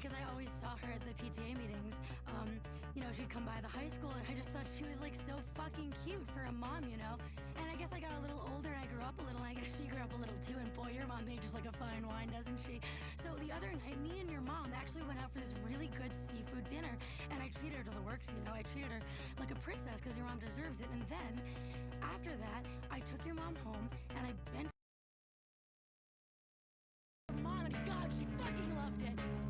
because I always saw her at the PTA meetings. Um, you know, she'd come by the high school, and I just thought she was like so fucking cute for a mom, you know? And I guess I got a little older and I grew up a little, and I guess she grew up a little too. And boy, your mom made just like a fine wine, doesn't she? So the other night, me and your mom actually went out for this really good seafood dinner, and I treated her to the works, you know? I treated her like a princess because your mom deserves it. And then after that, I took your mom home and I bent. Mom, and God, she fucking loved it.